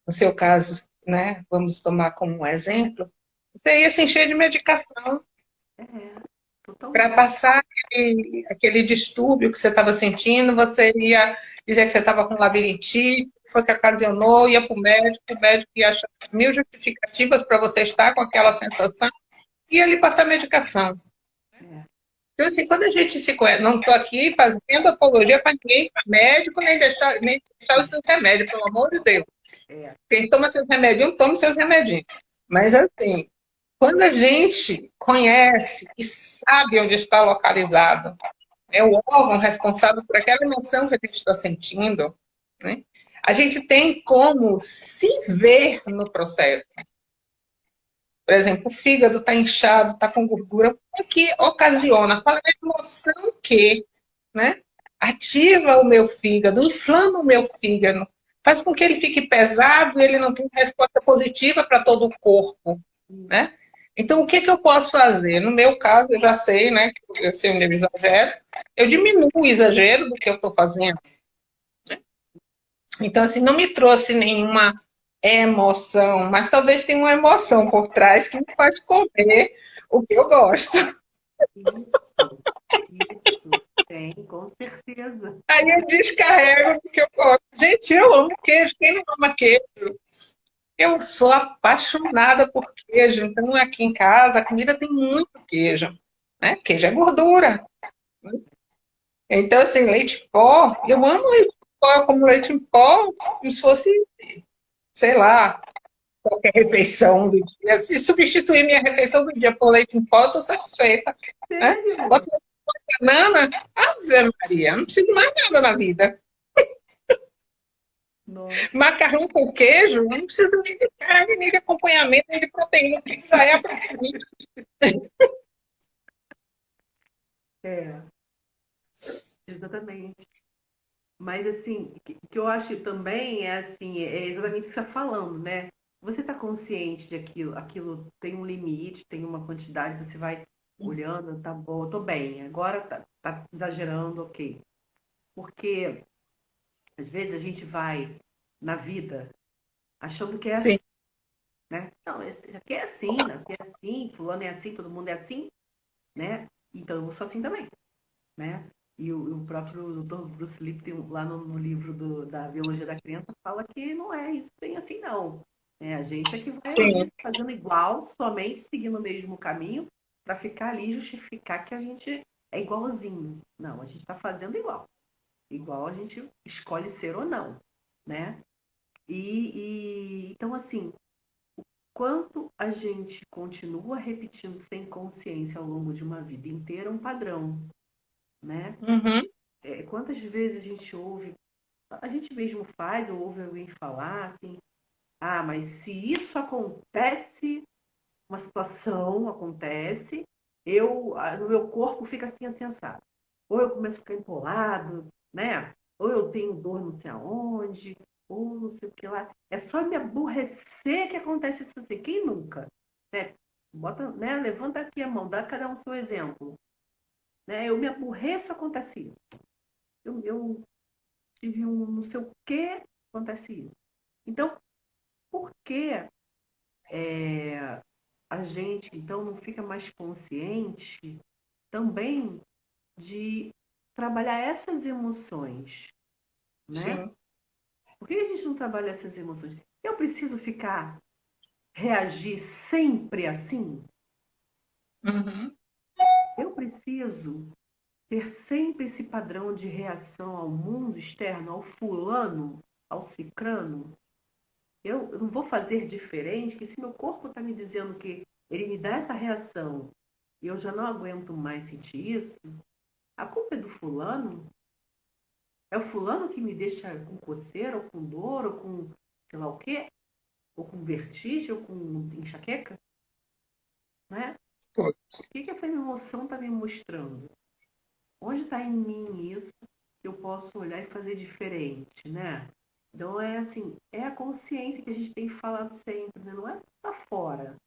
no seu caso, né, vamos tomar como um exemplo, você ia se encher de medicação. É para passar aquele, aquele, distúrbio que você estava sentindo, você ia dizer que você estava com labirintite, foi que ocasionou, ia para o médico, o médico ia achar mil justificativas para você estar com aquela sensação, e ia lhe passar medicação. É. Então, assim, quando a gente se conhece, não estou aqui fazendo apologia para ninguém, para médico, nem deixar, nem deixar os seus remédios, pelo amor de Deus. É. Quem toma seus remédios, toma seus remedinhos. Mas, assim, quando a gente conhece e sabe onde está localizado é o órgão responsável por aquela emoção que a gente está sentindo, né? a gente tem como se ver no processo. Por exemplo, o fígado está inchado, está com gordura, o que ocasiona? Qual é a emoção que né, ativa o meu fígado, inflama o meu fígado, faz com que ele fique pesado e ele não tenha resposta positiva para todo o corpo. Né? Então, o que, que eu posso fazer? No meu caso, eu já sei, né, que eu sei onde eu exagero, eu diminuo o exagero do que eu estou fazendo. Então, assim, não me trouxe nenhuma emoção, mas talvez tenha uma emoção por trás que me faz comer o que eu gosto. Isso, isso, tem, com certeza. Aí eu descarrego o que eu gosto. Gente, eu amo queijo, quem não ama queijo? Eu sou apaixonada por queijo, então aqui em casa a comida tem muito queijo. Né? Queijo é gordura. Então, assim, leite em pó, eu amo leite em pó, eu como leite em pó como se fosse, sei lá, qualquer refeição do dia. Se substituir minha refeição do dia por leite em pó, eu estou satisfeita. Né? Bota banana, Ave Maria, não preciso mais nada na vida. Nossa. Macarrão com queijo, não precisa nem de carne, nem de acompanhamento, nem de proteína, porque já é a proteína. É, exatamente. Mas assim, o que, que eu acho também é assim, é exatamente o que você está falando, né? Você está consciente de aquilo, aquilo tem um limite, tem uma quantidade, você vai olhando, tá bom, tô bem, agora tá, tá exagerando, ok. Porque às vezes a gente vai na vida achando que é Sim. assim. Né? Não, esse aqui é assim, nasci é assim, fulano é assim, todo mundo é assim, né? Então eu sou assim também, né? E o, o próprio Dr. Bruce Lipton, lá no, no livro do, da Biologia da Criança, fala que não é isso bem assim, não. É, a gente é que vai Sim. fazendo igual, somente seguindo o mesmo caminho, para ficar ali e justificar que a gente é igualzinho. Não, a gente está fazendo igual igual a gente escolhe ser ou não, né? E, e então assim, o quanto a gente continua repetindo sem consciência ao longo de uma vida inteira é um padrão, né? Uhum. É, quantas vezes a gente ouve, a gente mesmo faz ou ouve alguém falar assim, ah, mas se isso acontece, uma situação acontece, eu, no meu corpo fica assim, assim, assado. Ou eu começo a ficar empolado, né? Ou eu tenho dor não sei aonde, ou não sei o que lá. É só me aborrecer que acontece isso assim. Quem nunca? Né? Bota, né? Levanta aqui a mão, dá cada um seu exemplo. Né? Eu me aborreço, acontece isso. Eu, eu tive um não sei o que, acontece isso. Então, por que é, a gente, então, não fica mais consciente também de trabalhar essas emoções, né? Sim. Por que a gente não trabalha essas emoções? Eu preciso ficar, reagir sempre assim? Uhum. Eu preciso ter sempre esse padrão de reação ao mundo externo, ao fulano, ao cicrano? Eu, eu não vou fazer diferente, que se meu corpo está me dizendo que ele me dá essa reação e eu já não aguento mais sentir isso, a culpa é do fulano? É o fulano que me deixa com coceira, ou com dor, ou com sei lá o quê? Ou com vertigem, ou com enxaqueca? Né? O que, que essa emoção está me mostrando? Onde está em mim isso que eu posso olhar e fazer diferente, né? Então é assim, é a consciência que a gente tem falado sempre, né? Não é tá fora.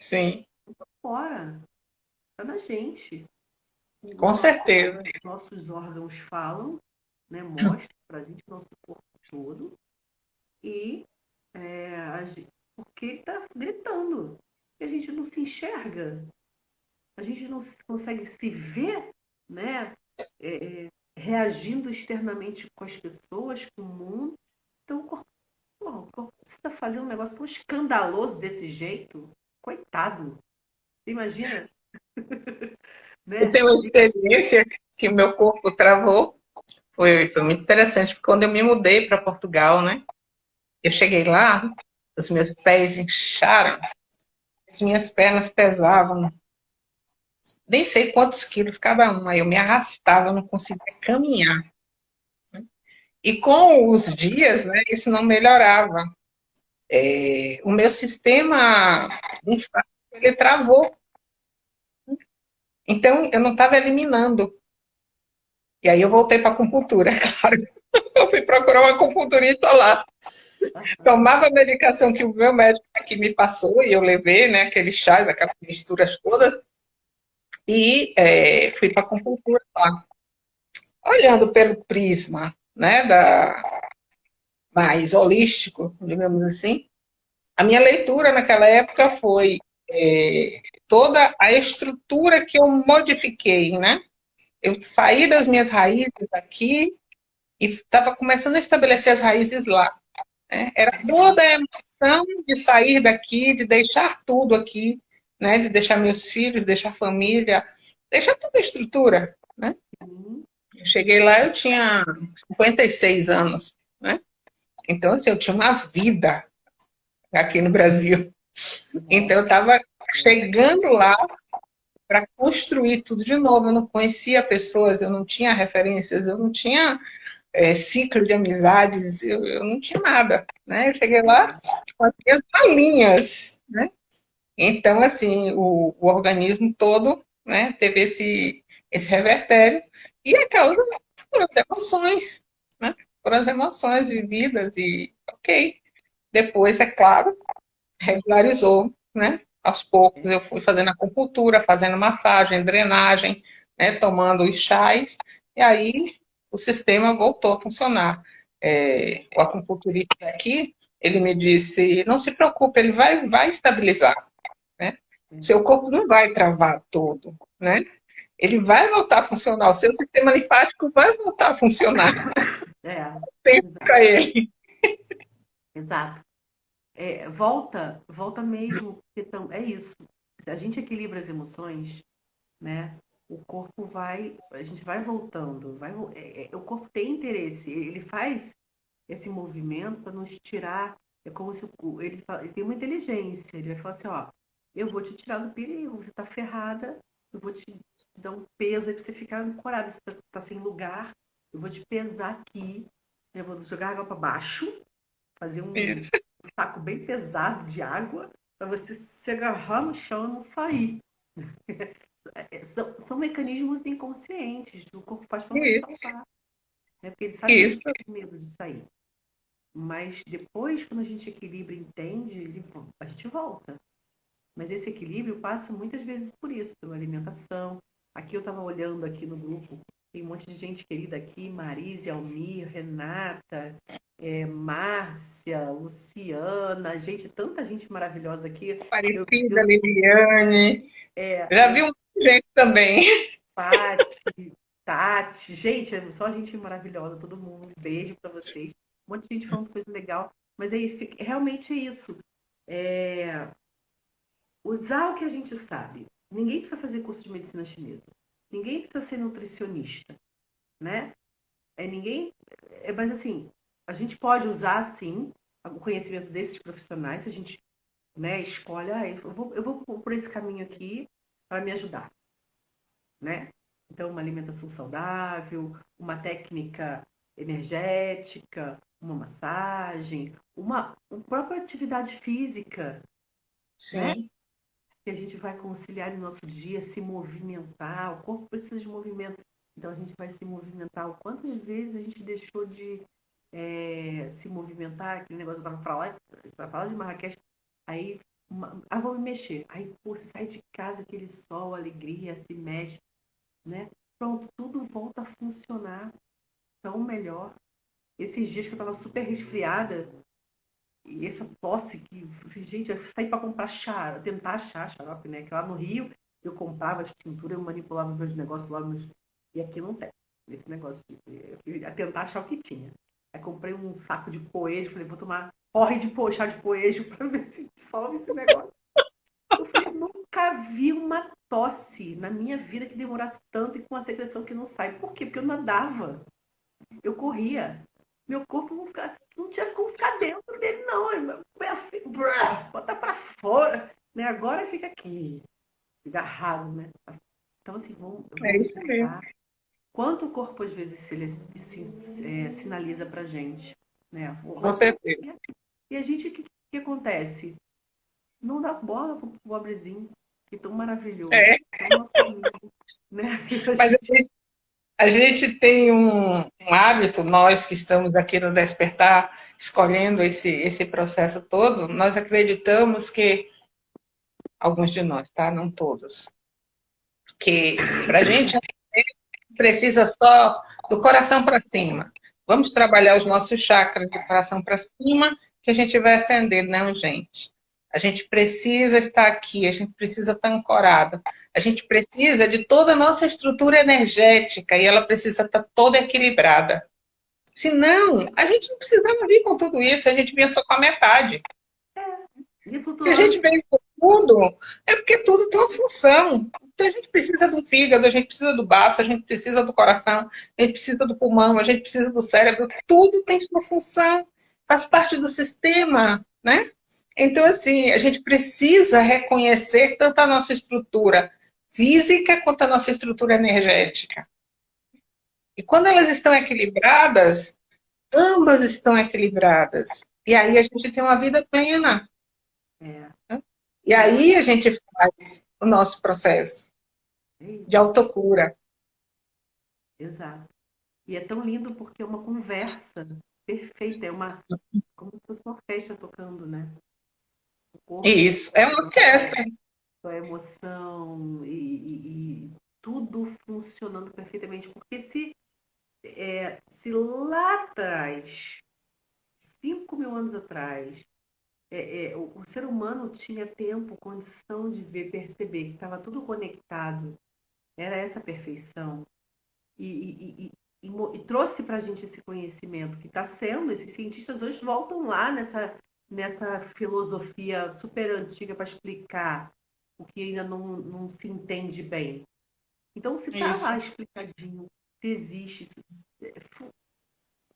Sim. Tá fora. Tá na gente. Com Nossa, certeza. Nossos órgãos falam, né? Mostra pra gente o nosso corpo todo. E é, a gente, porque tá gritando. E a gente não se enxerga. A gente não consegue se ver, né? É, é reagindo externamente com as pessoas, com o mundo. Então, o corpo, o corpo está fazendo um negócio tão escandaloso desse jeito, coitado. Imagina? né? Eu tenho uma experiência que o meu corpo travou. Foi, foi muito interessante, porque quando eu me mudei para Portugal, né? Eu cheguei lá, os meus pés incharam, as minhas pernas pesavam nem sei quantos quilos cada uma. Eu me arrastava, não conseguia caminhar. E com os dias, né, isso não melhorava. É, o meu sistema ele travou. Então, eu não estava eliminando. E aí eu voltei para a acupuntura, claro. Eu fui procurar uma acupunturista lá. Tomava a medicação que o meu médico aqui me passou e eu levei, né, aqueles chás, aquelas misturas todas e é, fui para a acupuntura lá. Olhando pelo prisma né, da, mais holístico, digamos assim, a minha leitura naquela época foi é, toda a estrutura que eu modifiquei, né? Eu saí das minhas raízes aqui e estava começando a estabelecer as raízes lá. Né? Era toda a emoção de sair daqui, de deixar tudo aqui, né? De deixar meus filhos, deixar família, deixar toda a estrutura, né? Eu cheguei lá, eu tinha 56 anos, né? Então, assim, eu tinha uma vida aqui no Brasil. Então, eu estava chegando lá para construir tudo de novo. Eu não conhecia pessoas, eu não tinha referências, eu não tinha é, ciclo de amizades, eu, eu, não tinha nada, né? Eu cheguei lá com as minhas balinhas, né? Então, assim, o, o organismo todo né, teve esse, esse revertério, e a causa foram as emoções, né? Foram as emoções vividas e ok. Depois, é claro, regularizou, né? Aos poucos eu fui fazendo acupuntura, fazendo massagem, drenagem, né? tomando os chás, e aí o sistema voltou a funcionar. É, o acupunturista aqui, ele me disse, não se preocupe, ele vai, vai estabilizar. Seu corpo não vai travar todo, né? Ele vai voltar a funcionar, o seu sistema linfático vai voltar a funcionar. É. Tempo para ele. Exato. É, volta, volta mesmo, porque tão, é isso. Se a gente equilibra as emoções, né? O corpo vai, a gente vai voltando, vai, é, é, o corpo tem interesse, ele faz esse movimento para nos tirar, é como se ele, ele tem uma inteligência, ele vai falar assim, ó, eu vou te tirar do perigo. Você tá ferrada, eu vou te dar um peso aí pra você ficar ancorada. Você tá, tá sem lugar, eu vou te pesar aqui. Eu vou jogar água para baixo, fazer um, um, saco bem pesado de água para você se agarrar no chão e não sair. É, são, são, mecanismos inconscientes, o corpo faz para não salvar. Né? Porque ele sabe Isso. que tem medo de sair. Mas depois, quando a gente equilibra e entende, ele, a gente volta. Mas esse equilíbrio passa muitas vezes por isso, pela alimentação. Aqui eu estava olhando aqui no grupo, tem um monte de gente querida aqui, Marise, Almir, Renata, é, Márcia, Luciana, gente, tanta gente maravilhosa aqui. Aparecida, eu, Liliane. É, Já vi um gente também. Pati, Tati, gente, é só gente maravilhosa, todo mundo. Um beijo para vocês. Um monte de gente falando coisa legal. Mas é isso, realmente é isso. É, usar o que a gente sabe. Ninguém precisa fazer curso de medicina chinesa. Ninguém precisa ser nutricionista, né? É ninguém, é, mas assim, a gente pode usar sim o conhecimento desses profissionais, se a gente, né, escolhe, ah, eu vou, eu vou por esse caminho aqui, para me ajudar, né? Então, uma alimentação saudável, uma técnica energética, uma massagem, uma, uma própria atividade física, Sim. né? Que a gente vai conciliar no nosso dia, se movimentar. O corpo precisa de movimento. Então, a gente vai se movimentar. Quantas vezes a gente deixou de é, se movimentar? Aquele negócio estava falando, falar de Marrakech. Aí, uma, ah, vou me mexer. Aí, pô, você sai de casa, aquele sol, alegria, se mexe, né? Pronto, tudo volta a funcionar tão melhor. Esses dias que eu estava super resfriada, e essa tosse que, gente, eu saí para comprar chá, tentar achar xarope, né? Que lá no Rio eu comprava as tinturas, eu manipulava meus negócios lá, meus... e aqui não tem. Esse negócio, de... eu tentar achar o que tinha. Aí comprei um saco de poejo, falei, vou tomar porre de po, chá de poejo para ver se dissolve esse negócio. Eu falei, nunca vi uma tosse na minha vida que demorasse tanto e com a secreção que não sai. Por quê? Porque eu nadava. Eu corria. Meu corpo não, fica, não tinha como ficar dentro dele, não. Bota pra fora. Né? Agora fica aqui, agarrado, né? Então, assim, vamos, vamos é isso mesmo. Quanto o corpo, às vezes, se, se, é, sinaliza pra gente. Né? Com certeza. E a gente, o que, que acontece? Não dá bola pro pobrezinho, que tão maravilhoso. É. Tão amigo, né? Mas a gente, a gente tem um, um, hábito, nós que estamos aqui no Despertar, escolhendo esse, esse processo todo, nós acreditamos que, alguns de nós, tá? Não todos, que para a gente precisa só do coração para cima. Vamos trabalhar os nossos chakras do coração para cima, que a gente vai acender, não, gente. A gente precisa estar aqui, a gente precisa estar ancorado. A gente precisa de toda a nossa estrutura energética e ela precisa estar toda equilibrada. Senão, a gente não precisava vir com tudo isso, a gente vinha só com a metade. Se a gente vem com tudo, é porque tudo tem uma função. Então a gente precisa do fígado, a gente precisa do baço, a gente precisa do coração, a gente precisa do pulmão, a gente precisa do cérebro. Tudo tem sua função, faz parte do sistema, né? Então, assim, a gente precisa reconhecer tanto a nossa estrutura física quanto a nossa estrutura energética. E quando elas estão equilibradas, ambas estão equilibradas. E aí a gente tem uma vida plena. É. E aí a gente faz o nosso processo de autocura. Exato. E é tão lindo porque é uma conversa perfeita, é uma como se fosse uma orquestra tocando, né? Isso, é uma orquestra. A emoção e, e, e, tudo funcionando perfeitamente. Porque se, é, se lá atrás, 5 mil anos atrás, é, é, o, o, ser humano tinha tempo, condição de ver, perceber que estava tudo conectado, era essa perfeição. E, e, e trouxe para a gente esse conhecimento que está sendo, esses cientistas hoje voltam lá nessa nessa filosofia super antiga para explicar o que ainda não, não se entende bem. Então, se está lá explicadinho, se existe,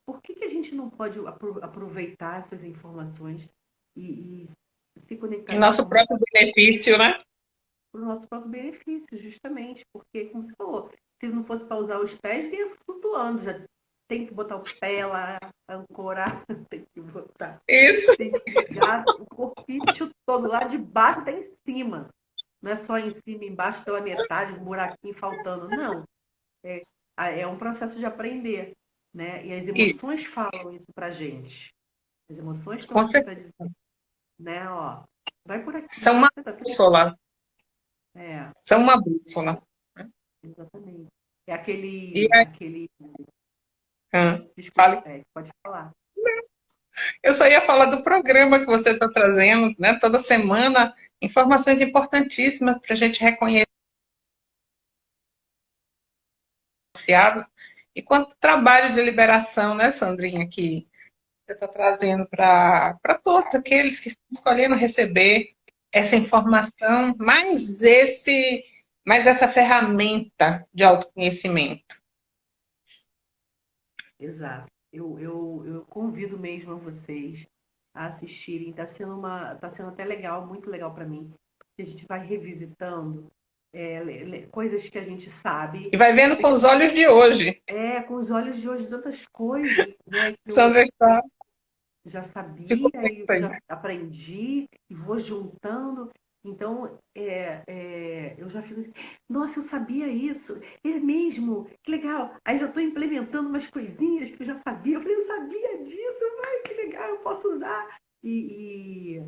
por que, que a gente não pode aproveitar essas informações e, e se conectar? Em nosso próprio benefício, né? Para o nosso próprio benefício, justamente. Porque, como você falou, se não fosse para usar os pés, vinha flutuando, já tem que botar o pé lá, ancorar, tem que botar. Isso. Tem que pegar o corpinho todo, lá de baixo até em cima. Não é só em cima, embaixo pela metade, um buraquinho faltando. Não. É, é um processo de aprender. Né? E as emoções falam isso pra gente. As emoções estão pra dizer. Né? Ó, vai por aqui. São uma tá bússola. É. São uma bússola. Exatamente. É aquele, e é... aquele ah, Desculpa, fale. pode falar. Eu só ia falar do programa que você está trazendo, né? Toda semana, informações importantíssimas para a gente reconhecer e quanto trabalho de liberação, né, Sandrinha, que você está trazendo para todos aqueles que estão escolhendo receber essa informação, mais esse, mais essa ferramenta de autoconhecimento. Exato. Eu, eu, eu convido mesmo a vocês a assistirem. Está sendo, uma, tá sendo até legal, muito legal para mim. A gente vai revisitando é, coisas que a gente sabe. E vai vendo com os olhos de hoje. É, com os olhos de hoje, tantas coisas. Né, Sandra está. Já sabia e já aprendi e vou juntando. Então, é, é, eu já fico assim, nossa, eu sabia isso, é mesmo, que legal. Aí já estou implementando umas coisinhas que eu já sabia. Eu falei, eu sabia disso, ai, que legal, eu posso usar. E,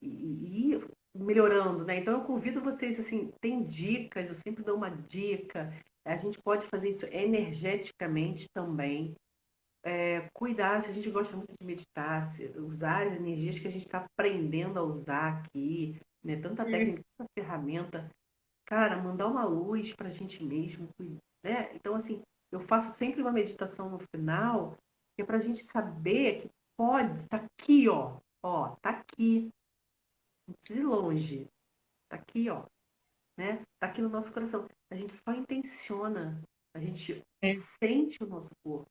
e, e, e melhorando, né? Então eu convido vocês, assim, tem dicas, eu sempre dou uma dica. A gente pode fazer isso energeticamente também. É, cuidar, se a gente gosta muito de meditar, usar as energias que a gente está aprendendo a usar aqui, né? Tanta técnica, tanta ferramenta. Cara, mandar uma luz para a gente mesmo, né? Então, assim, eu faço sempre uma meditação no final, que é para a gente saber que pode, tá aqui, ó, ó, tá aqui, não precisa ir longe. Tá aqui, ó. Né? Tá aqui no nosso coração. A gente só intenciona. A gente é. sente o nosso corpo.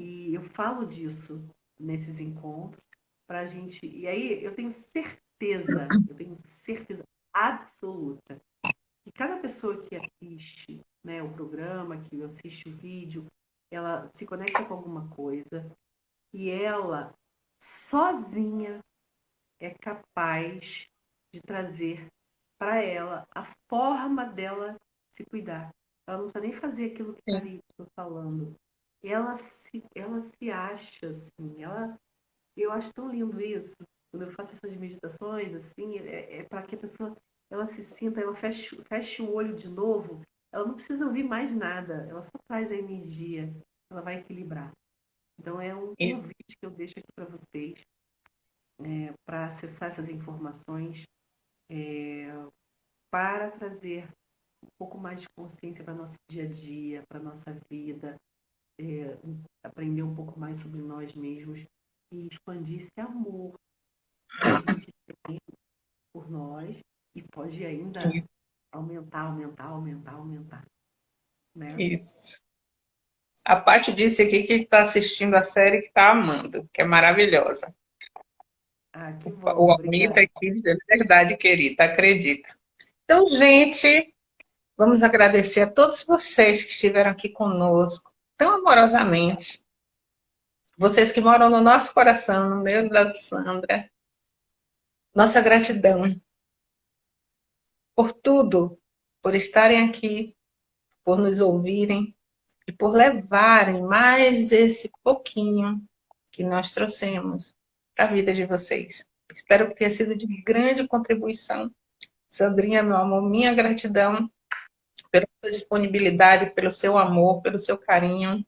E eu falo disso nesses encontros pra gente. E aí eu tenho certeza, eu tenho certeza absoluta que cada pessoa que assiste né, o programa, que assiste o vídeo, ela se conecta com alguma coisa e ela sozinha é capaz de trazer para ela a forma dela se cuidar. Ela não precisa nem fazer aquilo que está está falando. Ela se, ela se acha assim. Ela, eu acho tão lindo isso. Quando eu faço essas meditações, assim, é, é para que a pessoa ela se sinta, ela feche, feche o olho de novo. Ela não precisa ouvir mais nada. Ela só traz a energia. Ela vai equilibrar. Então é um convite que eu deixo aqui para vocês é, para acessar essas informações, é, para trazer um pouco mais de consciência para nosso dia a dia, para nossa vida, é, aprender um pouco mais sobre nós mesmos e expandir esse amor que a gente tem por nós e pode ainda Sim. aumentar, aumentar, aumentar, aumentar. Né? Isso. A parte disse aqui que está assistindo a série que está amando, que é maravilhosa. Ah, que bom, o Almita aqui de verdade, querida, acredito. Então, gente, vamos agradecer a todos vocês que estiveram aqui conosco, tão amorosamente. Vocês que moram no nosso coração, no meio da Sandra. Nossa gratidão por tudo, por estarem aqui, por nos ouvirem e por levarem mais esse pouquinho que nós trouxemos para a vida de vocês. Espero que tenha sido de grande contribuição. Sandrinha, meu amor, minha gratidão pela sua disponibilidade, pelo seu amor, pelo seu carinho.